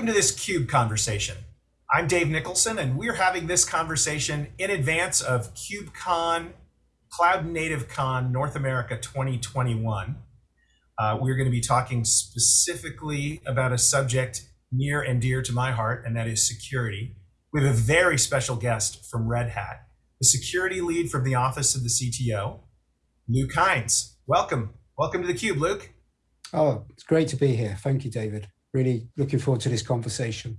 Welcome to this CUBE conversation. I'm Dave Nicholson, and we're having this conversation in advance of KubeCon, Cloud Native Con North America 2021. Uh, we're going to be talking specifically about a subject near and dear to my heart, and that is security. We have a very special guest from Red Hat, the security lead from the office of the CTO, Luke Hinds. Welcome. Welcome to the Cube, Luke. Oh, it's great to be here. Thank you, David. Really looking forward to this conversation.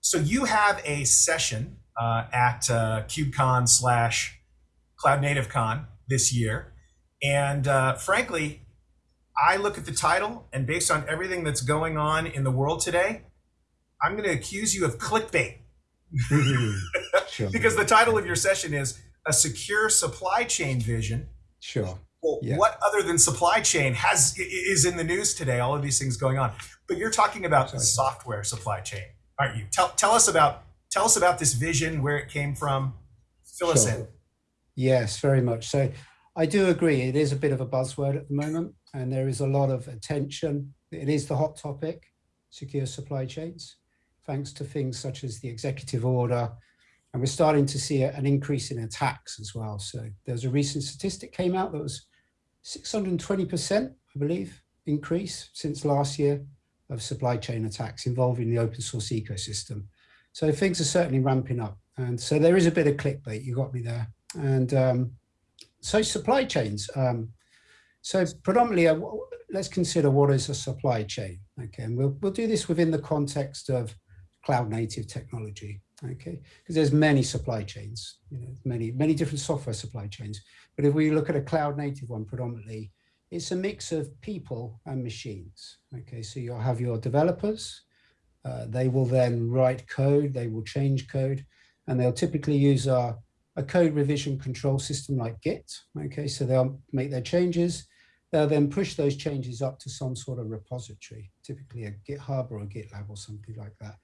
So you have a session uh, at uh, KubeCon slash Cloud Native Con this year. And uh, frankly, I look at the title and based on everything that's going on in the world today, I'm going to accuse you of clickbait. sure. because the title of your session is A Secure Supply Chain Vision. Sure well, yeah. what other than supply chain has is in the news today? All of these things going on, but you're talking about the software supply chain, aren't you? Tell tell us about tell us about this vision, where it came from. Fill sure. us in. Yes, very much. So, I do agree. It is a bit of a buzzword at the moment, and there is a lot of attention. It is the hot topic, secure supply chains, thanks to things such as the executive order, and we're starting to see an increase in attacks as well. So there's a recent statistic came out that was 620%, I believe, increase since last year of supply chain attacks involving the open source ecosystem. So things are certainly ramping up. And so there is a bit of clickbait, you got me there. And um, so supply chains. Um, so predominantly, uh, let's consider what is a supply chain. Okay, and we'll, we'll do this within the context of cloud native technology okay because there's many supply chains you know many many different software supply chains but if we look at a cloud native one predominantly it's a mix of people and machines okay so you'll have your developers uh, they will then write code they will change code and they'll typically use a, a code revision control system like git okay so they'll make their changes they'll then push those changes up to some sort of repository typically a github or a gitlab or something like that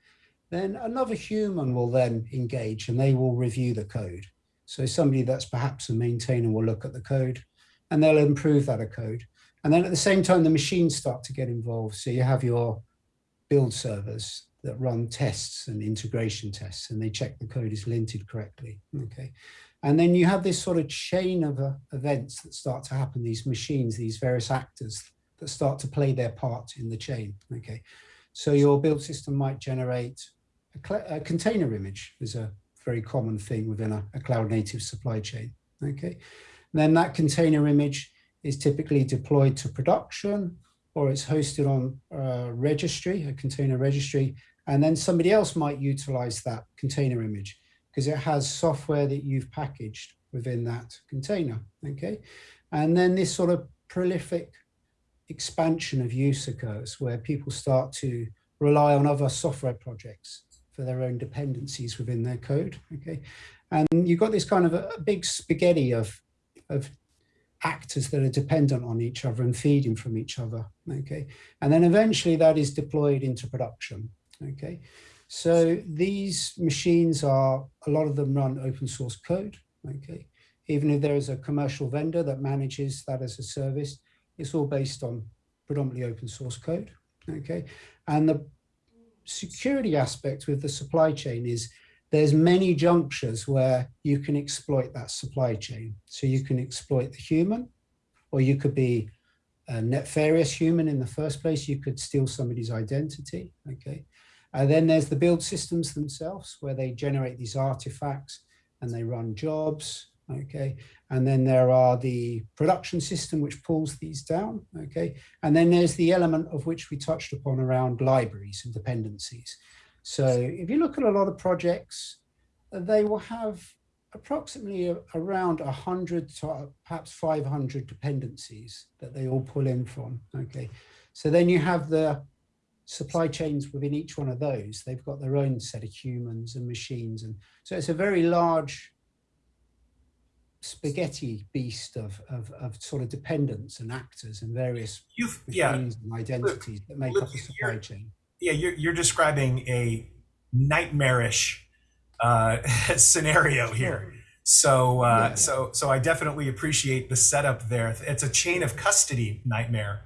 then another human will then engage and they will review the code. So somebody that's perhaps a maintainer will look at the code and they'll improve that code. And then at the same time, the machines start to get involved. So you have your build servers that run tests and integration tests and they check the code is linted correctly. Okay. And then you have this sort of chain of uh, events that start to happen, these machines, these various actors that start to play their part in the chain. Okay. So your build system might generate a, a container image is a very common thing within a, a cloud native supply chain. Okay, and then that container image is typically deployed to production or it's hosted on a registry, a container registry, and then somebody else might utilize that container image because it has software that you've packaged within that container, okay? And then this sort of prolific expansion of use occurs where people start to rely on other software projects for their own dependencies within their code. Okay, and you've got this kind of a, big spaghetti of of actors that are dependent on each other and feeding from each other. Okay, and then eventually that is deployed into production. Okay, so these machines are a lot of them run open source code. Okay, even if there is a commercial vendor that manages that as a service, it's all based on predominantly open source code. Okay, and the security aspect with the supply chain is there's many junctures where you can exploit that supply chain. So you can exploit the human, or you could be a nefarious human in the first place. You could steal somebody's identity, okay? And then there's the build systems themselves where they generate these artifacts and they run jobs okay and then there are the production system which pulls these down okay and then there's the element of which we touched upon around libraries and dependencies so if you look at a lot of projects uh, they will have approximately around 100 to uh, perhaps 500 dependencies that they all pull in from okay? So then you have the supply chains within each one of those. They've got their own set of humans and machines and so it's a very large spaghetti beast of, of, of sort of dependents and actors and various You've, yeah, and identities look, that make look, up a supply chain. Yeah, you're, you're describing a nightmarish uh, scenario here. So, uh, yeah. so, so I definitely appreciate the setup there. It's a chain of custody nightmare.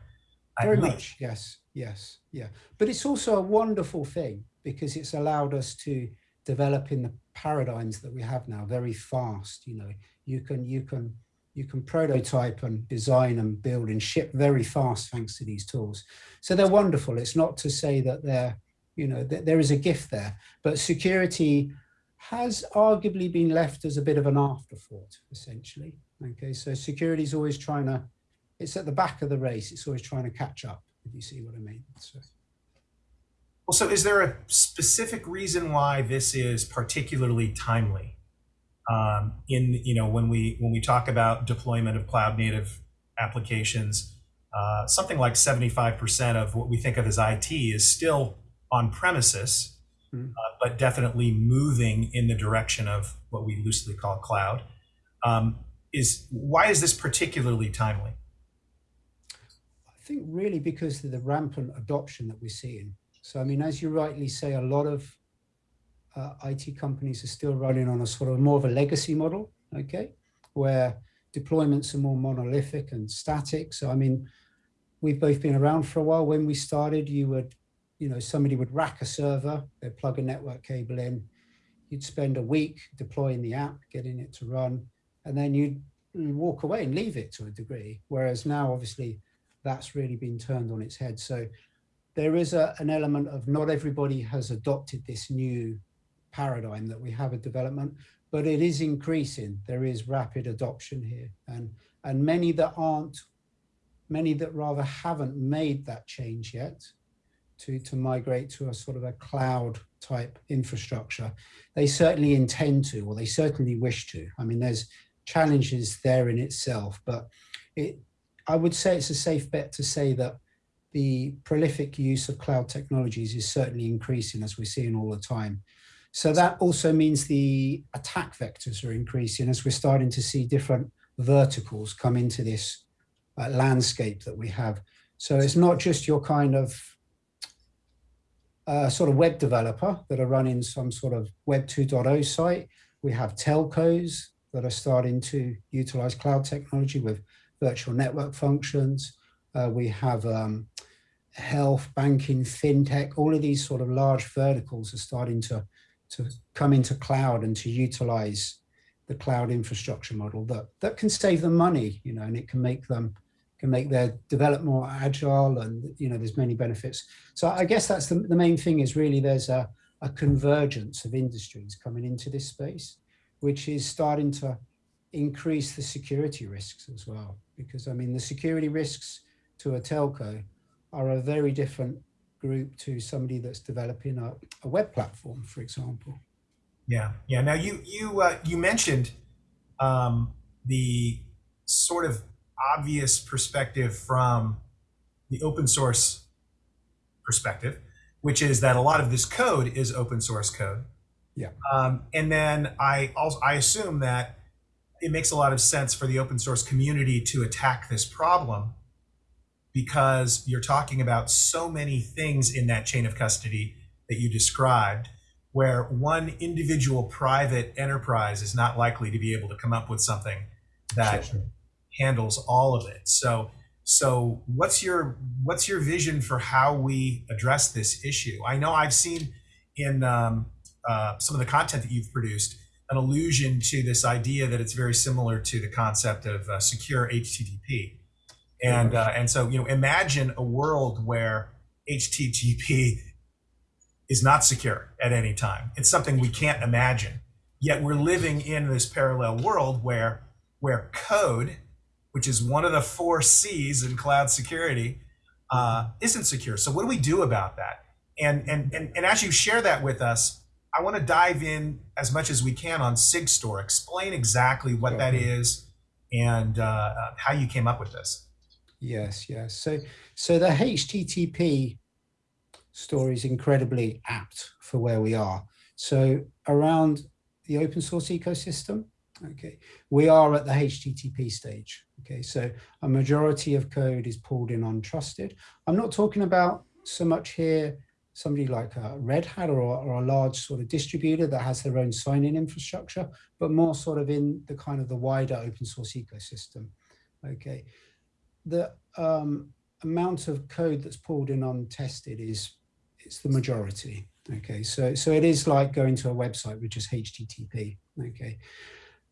Very much, yes, yes, yeah. But it's also a wonderful thing because it's allowed us to develop in the paradigms that we have now very fast. You know, you can you can you can prototype and design and build and ship very fast thanks to these tools. So they're wonderful. It's not to say that they're, you know, that there is a gift there, but security has arguably been left as a bit of an afterthought, essentially. Okay, so security is always trying to, it's at the back of the race. It's always trying to catch up, if you see what I mean. So. Well, so is there a specific reason why this is particularly timely? Um, in you know when we when we talk about deployment of cloud native applications, uh, something like 75% of what we think of as IT is still on premises, mm. uh, but definitely moving in the direction of what we loosely call cloud. Um, is why is this particularly timely? I think really because of the rampant adoption that we're seeing. So, I mean, as you rightly say, a lot of uh, IT companies are still running on a sort of more of a legacy model, okay, where deployments are more monolithic and static. So, I mean, we've both been around for a while. When we started, you would, you know, somebody would rack a server, they'd plug a network cable in, you'd spend a week deploying the app, getting it to run, and then you'd walk away and leave it to a degree. Whereas now, obviously, that's really been turned on its head. So there is a, an element of not everybody has adopted this new paradigm that we have a development, but it is increasing. There is rapid adoption here. And, and many that aren't, many that rather haven't made that change yet to, to migrate to a sort of a cloud type infrastructure, they certainly intend to, or they certainly wish to. I mean, there's challenges there in itself, but it, I would say it's a safe bet to say that the prolific use of cloud technologies is certainly increasing as we're seeing all the time. So that also means the attack vectors are increasing as we're starting to see different verticals come into this uh, landscape that we have. So it's not just your kind of uh, sort of web developer that are running some sort of web 2.0 site. We have telcos that are starting to utilize cloud technology with virtual network functions. Uh, we have um, health, banking, fintech, all of these sort of large verticals are starting to to come into cloud and to utilize the cloud infrastructure model that that can save them money, you know, and it can make them can make their develop more agile and you know there's many benefits. So I guess that's the, the main thing is really there's a, a convergence of industries coming into this space, which is starting to increase the security risks as well. Because I mean the security risks to a telco are a very different group to somebody that's developing a, a web platform, for example. Yeah, yeah. Now you you uh, you mentioned um, the sort of obvious perspective from the open source perspective, which is that a lot of this code is open source code. Yeah. Um, and then I also I assume that it makes a lot of sense for the open source community to attack this problem because you're talking about so many things in that chain of custody that you described where one individual private enterprise is not likely to be able to come up with something that sure. handles all of it. So so what's your what's your vision for how we address this issue? I know i've seen in um, uh, some of the content that you've produced an allusion to this idea that it's very similar to the concept of uh, secure http and uh, and so you know, imagine a world where HTTP is not secure at any time. It's something we can't imagine. Yet we're living in this parallel world where where code, which is one of the four C's in cloud security, uh, isn't secure. So what do we do about that? And and and, and as you share that with us, I want to dive in as much as we can on SigStore. Explain exactly what that is and uh, uh, how you came up with this. Yes, yes. So, so the HTTP story is incredibly apt for where we are. So around the open source ecosystem, okay, we are at the HTTP stage. Okay, so a majority of code is pulled in untrusted. I'm not talking about so much here somebody like a Red Hat or, or, a large sort of distributor that has their own sign-in infrastructure, but more sort of in the kind of the wider open source ecosystem. Okay, the um, amount of code that's pulled in untested is it's the majority. Okay, so so it is like going to a website which is HTTP. Okay,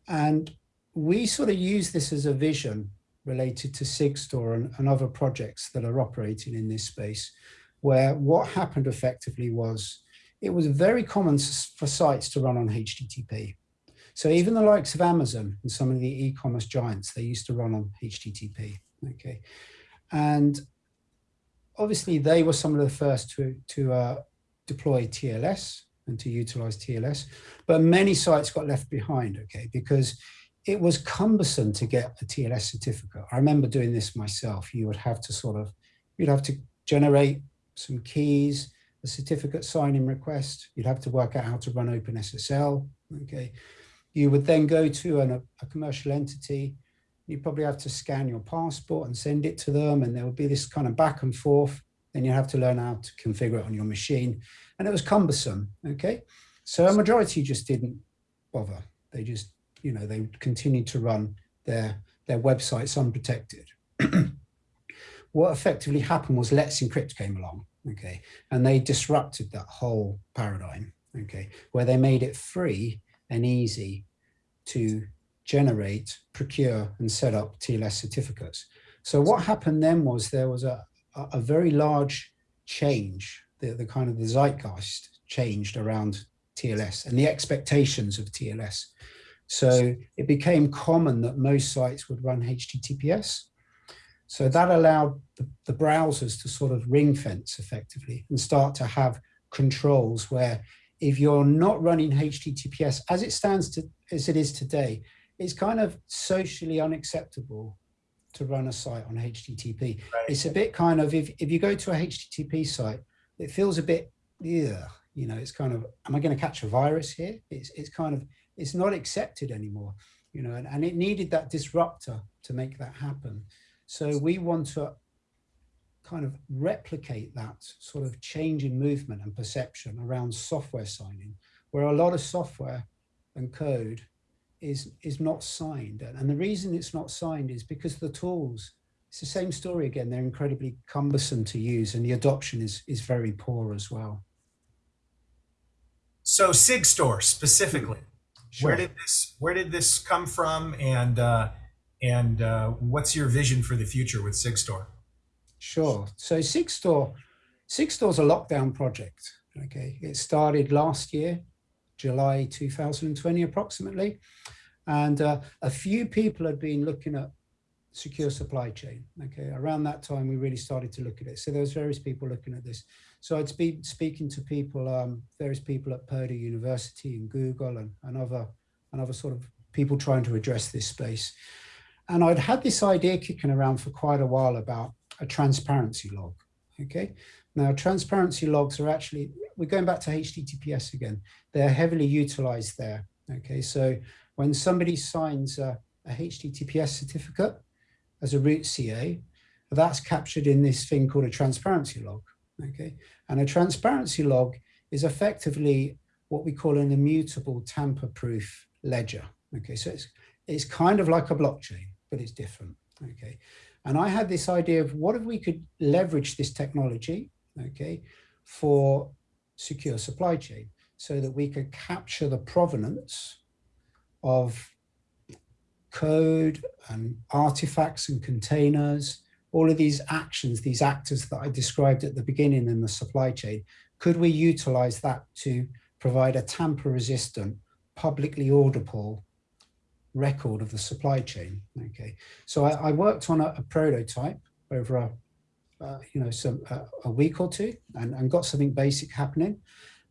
and we sort of use this as a vision related to Sigstore and, and other projects that are operating in this space, where what happened effectively was it was very common for sites to run on HTTP. So even the likes of Amazon and some of the e-commerce giants, they used to run on HTTP. Okay, and obviously they were some of the first to to uh, deploy TLS and to utilize TLS, but many sites got left behind. Okay, because it was cumbersome to get a TLS certificate. I remember doing this myself. You would have to sort of, you'd have to generate some keys, a certificate signing request. You'd have to work out how to run OpenSSL. Okay. You would then go to an, a, a commercial entity. You probably have to scan your passport and send it to them. And there would be this kind of back and forth. Then you have to learn how to configure it on your machine. And it was cumbersome. Okay. So a majority just didn't bother. They just you know, they continued to run their, their websites unprotected. what effectively happened was Let's Encrypt came along, okay, and they disrupted that whole paradigm, okay, where they made it free and easy to generate, procure, and set up TLS certificates. So what happened then was there was a, a very large change, the, the kind of the zeitgeist changed around TLS and the expectations of TLS. So it became common that most sites would run HTTPS. So that allowed the, the, browsers to sort of ring fence effectively and start to have controls where if you're not running HTTPS as it stands to, as it is today, it's kind of socially unacceptable to run a site on HTTP. Right. It's a bit kind of, if, if you go to a HTTP site, it feels a bit, yeah, you know, it's kind of, am I going to catch a virus here? It's, it's kind of, it's not accepted anymore, you know, and, and it needed that disruptor to make that happen. So we want to kind of replicate that sort of change in movement and perception around software signing, where a lot of software and code is is not signed. And the reason it's not signed is because the tools, it's the same story again, they're incredibly cumbersome to use and the adoption is, is very poor as well. So SigStore specifically, Sure. Where did this Where did this come from, and uh, and uh, what's your vision for the future with Sigstore? Sure. So Sigstore, Sigstore's a lockdown project. Okay, it started last year, July 2020 approximately, and uh, a few people had been looking at secure supply chain. Okay, around that time we really started to look at it. So there was various people looking at this. So I'd be speaking to people, um, various people at Purdue University and Google and, and other and other sort of people trying to address this space. And I'd had this idea kicking around for quite a while about a transparency log. Okay, now transparency logs are actually, we're going back to HTTPS again, they're heavily utilized there. Okay, so when somebody signs a, a HTTPS certificate as a root CA, that's captured in this thing called a transparency log okay? And a transparency log is effectively what we call an immutable tamper-proof ledger, okay? So it's, it's kind of like a blockchain, but it's different, okay? And I had this idea of what if we could leverage this technology, okay, for secure supply chain so that we could capture the provenance of code and artifacts and containers all of these actions, these actors that I described at the beginning in the supply chain, could we utilize that to provide a tamper resistant, publicly audible record of the supply chain? Okay, so I, I worked on a, a, prototype over a, uh, you know, some uh, a week or two and, and got something basic happening.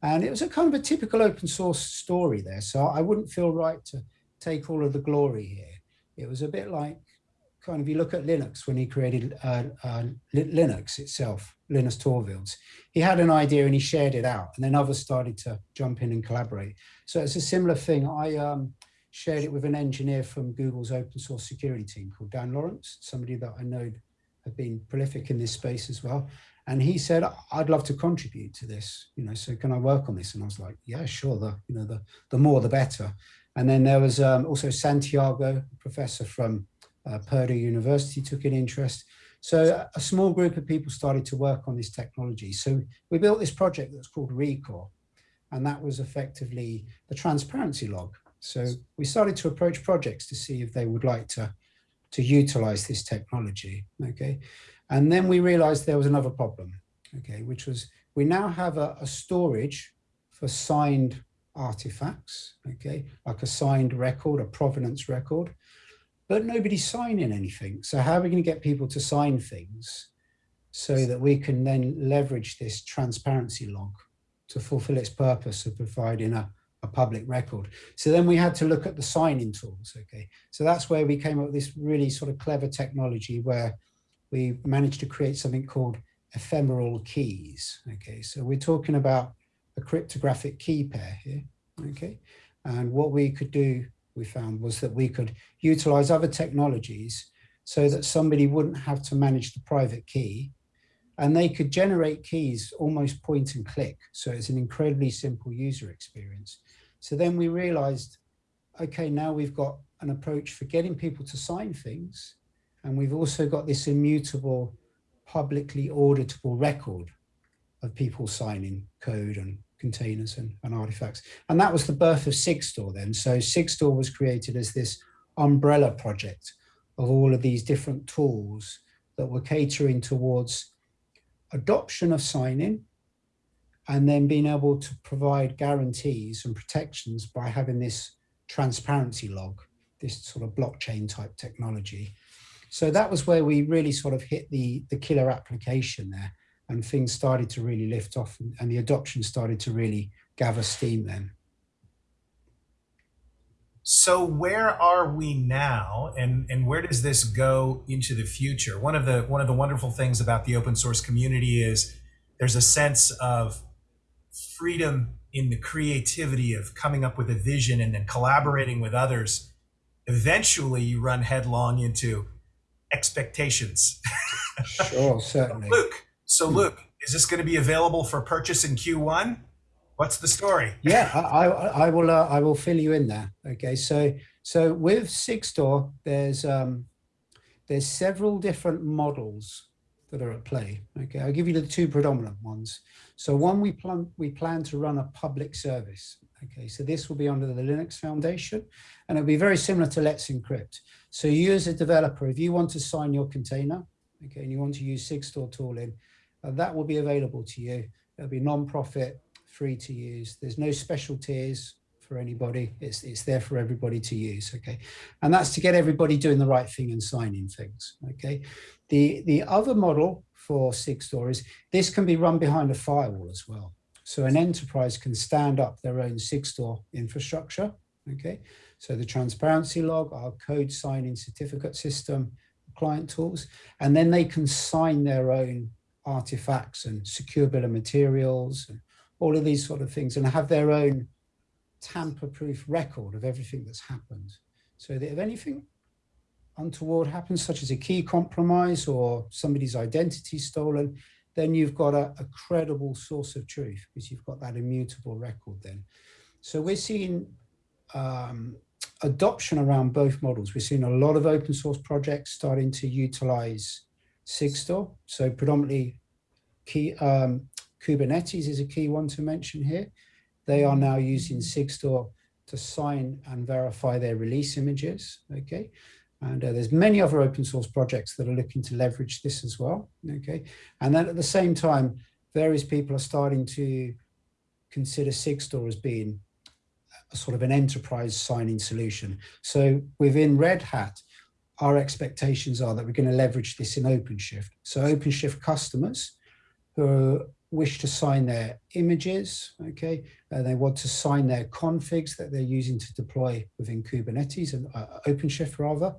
And it was a kind of a typical open source story there. So I wouldn't feel right to take all of the glory here. It was a bit like kind of, you look at Linus when he created uh, uh, Linux itself, Linus Torvalds, he had an idea and he shared it out and then others started to jump in and collaborate. So it's a similar thing. I um, shared it with an engineer from Google's open source security team called Dan Lorenc, somebody that I know have been prolific in this space as well. And he said, I'd love to contribute to this, you know, so can I work on this? And I was like, yeah, sure. The, you know, the, the more, the better. And then there was um, also Santiago, professor from uh, Purdue University took an interest. So a small group of people started to work on this technology. So we built this project that's called Rekor. and that was effectively the transparency log. So we started to approach projects to see if they would like to, to utilize this technology, okay? And then we realized there was another problem, okay, which was we now have a, a storage for signed artifacts, okay, like a signed record, a provenance record, but nobody's signing anything. So how are we going to get people to sign things so that we can then leverage this transparency log to fulfill its purpose of providing a, a public record. So then we had to look at the signing tools. Okay, so that's where we came up with this really sort of clever technology where we managed to create something called ephemeral keys. Okay, so we're talking about a cryptographic key pair here. Okay, and what we could do, we found, was that we could utilize other technologies so that somebody wouldn't have to manage the private key and they could generate keys almost point and click. So it's an incredibly simple user experience. So then we realized, okay, now we've got an approach for getting people to sign things. And we've also got this immutable, publicly auditable record of people signing code and containers and, and artifacts. And that was the birth of Sigstore then. So Sigstore was created as this umbrella project of all of these different tools that were catering towards adoption of signing and then being able to provide guarantees and protections by having this transparency log, this sort of blockchain type technology. So that was where we really sort of hit the, the killer application there and things started to really lift off and, and the adoption started to really gather steam then. So where are we now and, and where does this go into the future? One of the one of the wonderful things about the open source community is there's a sense of freedom in the creativity of coming up with a vision and then collaborating with others. Eventually you run headlong into expectations. Sure, certainly. Luke, so Luke, is this going to be available for purchase in Q1? What's the story? Yeah, I, I, I will. Uh, I will fill you in there. Okay, so so with Sigstore, there's um, there's several different models that are at play. Okay, I'll give you the two predominant ones. So one, we plan we plan to run a public service. Okay, so this will be under the Linux Foundation, and it'll be very similar to Let's Encrypt. So you as a developer, if you want to sign your container, okay, and you want to use Sigstore tooling, uh, that will be available to you. It'll be non-profit free to use. There's no special tiers for anybody. It's, it's there for everybody to use, okay? And that's to get everybody doing the right thing and signing things, okay? The, the other model for Sigstore is this can be run behind a firewall as well. So an enterprise can stand up their own Sigstore infrastructure, okay? So the transparency log, our code signing certificate system, client tools, and then they can sign their own artifacts and secure bill of materials and all of these sort of things and have their own tamper-proof record of everything that's happened. So that if anything untoward happens, such as a key compromise or somebody's identity stolen, then you've got a, a credible source of truth because you've got that immutable record then. So we're seeing um, adoption around both models. We're seeing a lot of open source projects starting to utilize Sigstore. So predominantly key, um, Kubernetes is a key one to mention here. They are now using Sigstore to sign and verify their release images, okay? And uh, there's many other open source projects that are looking to leverage this as well, okay? And then at the same time, various people are starting to consider Sigstore as being a sort of an enterprise signing solution. So within Red Hat, our expectations are that we're going to leverage this in OpenShift. So OpenShift customers who wish to sign their images, okay, uh, they want to sign their configs that they're using to deploy within Kubernetes and uh, OpenShift rather,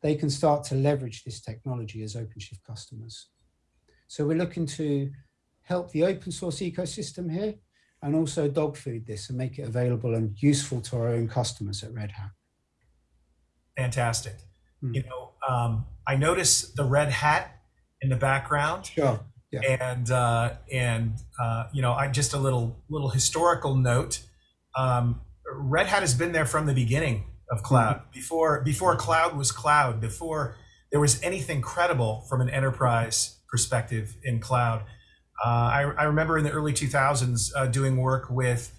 they can start to leverage this technology as OpenShift customers. So we're looking to help the open source ecosystem here and also dog food this and make it available and useful to our own customers at Red Hat. Fantastic. Mm. You know, um, I notice the red hat in the background. Sure. Yeah. And uh, and uh, you know, I just a little little historical note. Um, Red Hat has been there from the beginning of cloud. Mm-hmm. Before before cloud was cloud. Before there was anything credible from an enterprise perspective in cloud. Uh, I, I, remember in the early 2000s uh, doing work with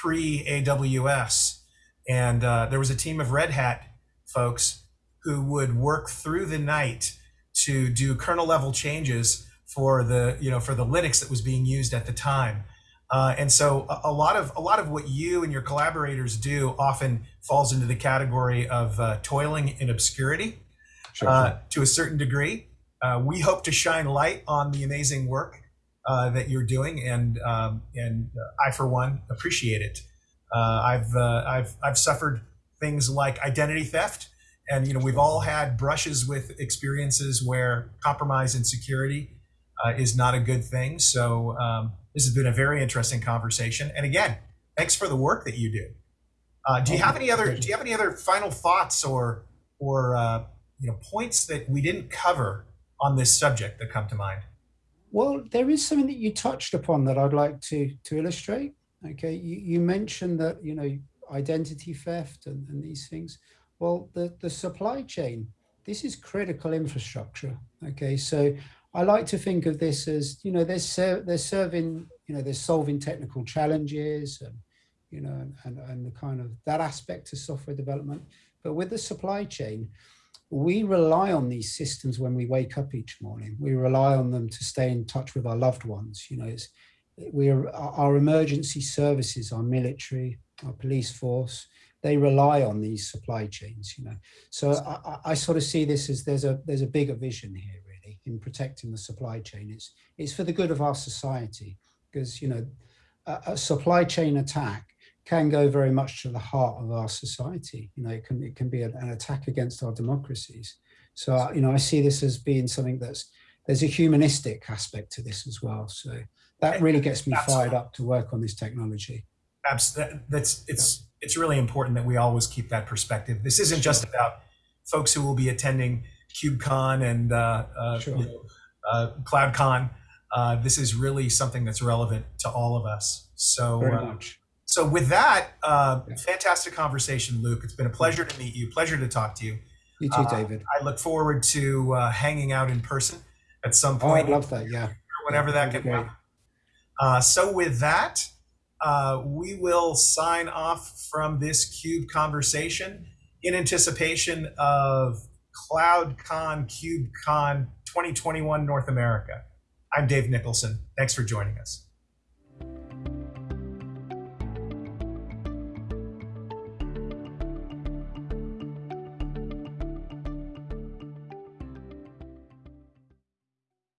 pre AWS, and uh, there was a team of Red Hat folks who would work through the night to do kernel level changes for the you know for the Linux that was being used at the time. Uh, and so a, a, lot of a lot of what you and your collaborators do often falls into the category of uh, toiling in obscurity Sure. uh, to a certain degree. Uh, we hope to shine light on the amazing work uh, that you're doing, and um, and I, for one, appreciate it. Uh, I've uh, I've I've suffered things like identity theft, and you know we've all had brushes with experiences where compromise and security uh, is not a good thing. So um, this has been a very interesting conversation, and again, thanks for the work that you do. Uh, do you have any other Do you have any other final thoughts or or uh, you know points that we didn't cover on this subject that come to mind? Well, there is something that you touched upon that I'd like to to illustrate. Okay, you, you mentioned that you know identity theft and, and these things. Well, the the supply chain. This is critical infrastructure. Okay, so I like to think of this as you know they're ser they're serving you know they're solving technical challenges and you know and, and the kind of that aspect of software development. But with the supply chain, we rely on these systems when we wake up each morning. We rely on them to stay in touch with our loved ones. You know, it's, we are our emergency services, our military, our police force. They rely on these supply chains. You know, so I, I sort of see this as there's a there's a bigger vision here, in protecting the supply chain. It's it's for the good of our society because you know a, a supply chain attack can go very much to the heart of our society. You know, it can it can be an, an attack against our democracies. So uh, you know, I see this as being something that's there's a humanistic aspect to this as well. So that really gets me fired up to work on this technology. Absolutely, that's it's it's really important that we always keep that perspective. This isn't just about folks who will be attending KubeCon and uh, uh, Sure. you know, uh, CloudCon. Uh, this is really something that's relevant to all of us. So. Very uh, much. So with that, uh, Yeah. fantastic conversation, Luke. It's been a pleasure to meet you. Pleasure to talk to you. You too, David. I look forward to uh, hanging out in person at some point. Oh, I'd point, love that. Yeah. whenever that that'd can be happen. Uh, so with that, uh, we will sign off from this Cube conversation in anticipation of CloudCon KubeCon 2021 North America. I'm Dave Nicholson. Thanks for joining us.